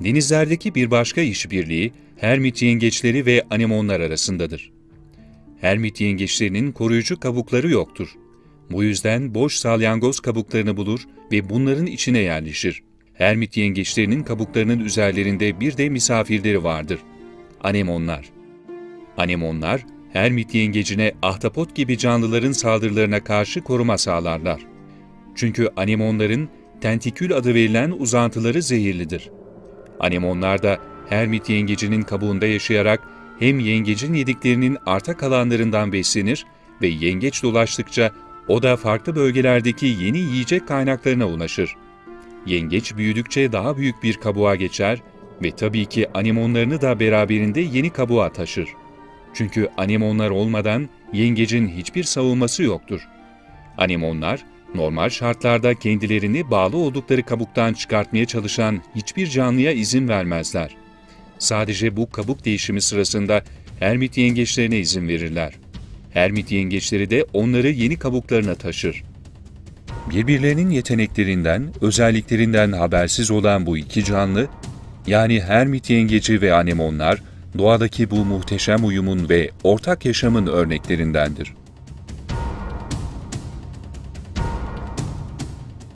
Denizlerdeki bir başka işbirliği Hermit yengeçleri ve anemonlar arasındadır. Hermit yengeçlerinin koruyucu kabukları yoktur. Bu yüzden boş salyangoz kabuklarını bulur ve bunların içine yerleşir. Hermit yengeçlerinin kabuklarının üzerlerinde bir de misafirleri vardır. Anemonlar. Anemonlar, Hermit yengecine ahtapot gibi canlıların saldırılarına karşı koruma sağlarlar. Çünkü anemonların tentikül adı verilen uzantıları zehirlidir. Anemonlar da Hermit yengecinin kabuğunda yaşayarak hem yengecin yediklerinin arta kalanlarından beslenir ve yengeç dolaştıkça o da farklı bölgelerdeki yeni yiyecek kaynaklarına ulaşır. Yengeç büyüdükçe daha büyük bir kabuğa geçer ve tabii ki anemonlarını da beraberinde yeni kabuğa taşır. Çünkü anemonlar olmadan yengecin hiçbir savunması yoktur. Anemonlar, normal şartlarda kendilerini bağlı oldukları kabuktan çıkartmaya çalışan hiçbir canlıya izin vermezler. Sadece bu kabuk değişimi sırasında hermit yengeçlerine izin verirler. Hermit yengeçleri de onları yeni kabuklarına taşır. Birbirlerinin yeteneklerinden, özelliklerinden habersiz olan bu iki canlı, yani hermit yengeci ve anemonlar, doğadaki bu muhteşem uyumun ve ortak yaşamın örneklerindendir.